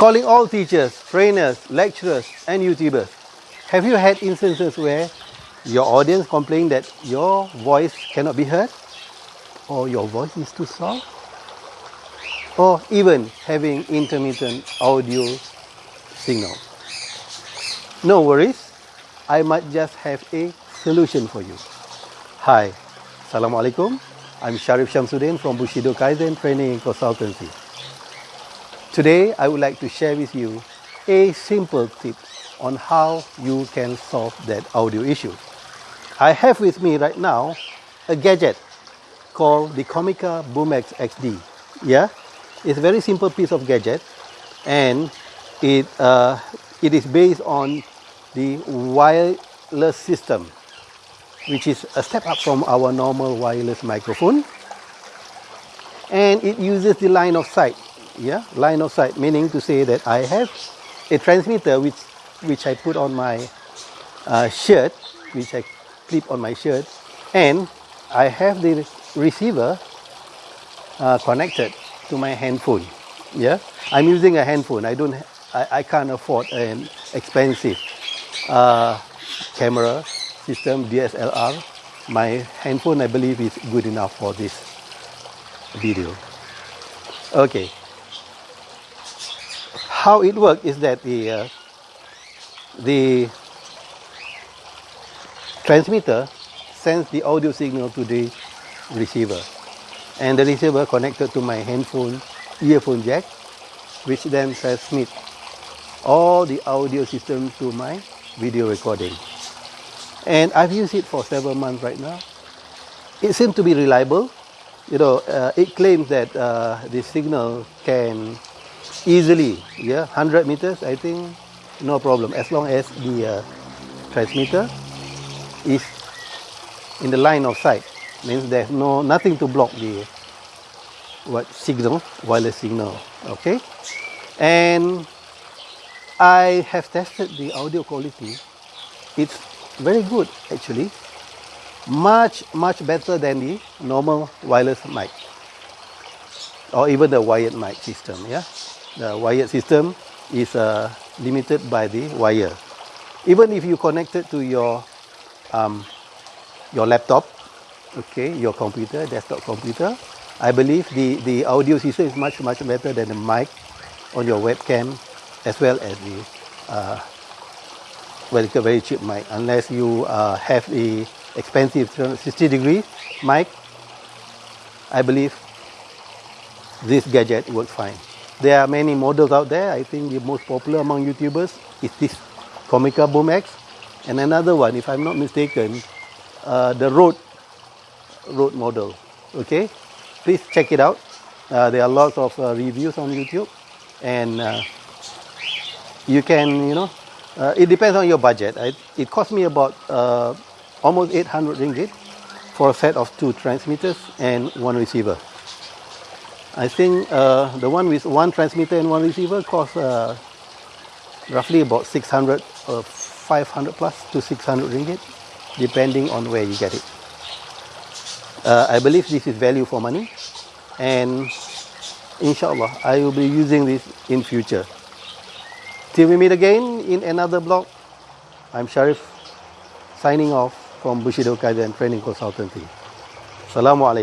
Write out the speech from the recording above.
Calling all teachers, trainers, lecturers, and YouTubers. Have you had instances where your audience complain that your voice cannot be heard? Or your voice is too soft? Or even having intermittent audio signal? No worries, I might just have a solution for you. Hi, Assalamualaikum. I'm Sharif Shamsuddin from Bushido Kaizen Training Consultancy. Today, I would like to share with you a simple tip on how you can solve that audio issue. I have with me right now a gadget called the Comica Boomax XD. Yeah, it's a very simple piece of gadget and it, uh, it is based on the wireless system which is a step up from our normal wireless microphone and it uses the line of sight yeah line of sight meaning to say that I have a transmitter which which I put on my uh, shirt which I clip on my shirt and I have the receiver uh, connected to my handphone. Yeah I'm using a handphone. I don't I, I can't afford an expensive uh, camera system DSLR my handphone I believe is good enough for this video. Okay how it works is that the uh, the transmitter sends the audio signal to the receiver. And the receiver connected to my handphone earphone jack which then transmit all the audio system to my video recording. And I've used it for several months right now. It seems to be reliable. You know uh, it claims that uh, the signal can easily yeah 100 meters I think no problem. As long as the uh, transmitter is in the line of sight means there's no nothing to block the what signal wireless signal okay? And I have tested the audio quality. It's very good actually. Much much better than the normal wireless mic or even the wired mic system yeah the wired system is uh, limited by the wire. Even if you connect it to your um, your laptop, okay, your computer, desktop computer, I believe the, the audio system is much, much better than the mic on your webcam as well as the uh, well, it's a very cheap mic unless you uh, have the expensive 60 degree mic. I believe this gadget works fine. There are many models out there. I think the most popular among YouTubers is this Comica Boomax. And another one, if I'm not mistaken, uh, the Road, Rode model. Okay, please check it out. Uh, there are lots of uh, reviews on YouTube. And uh, you can, you know, uh, it depends on your budget. I, it cost me about uh, almost 800 ringgit for a set of two transmitters and one receiver. I think uh, the one with one transmitter and one receiver costs uh, roughly about 600 or 500 plus to 600 ringgit, depending on where you get it. Uh, I believe this is value for money, and inshallah, I will be using this in future. Till we meet again in another blog, I'm Sharif, signing off from Bushido Kaizen Training Consultancy. Assalamu alaikum.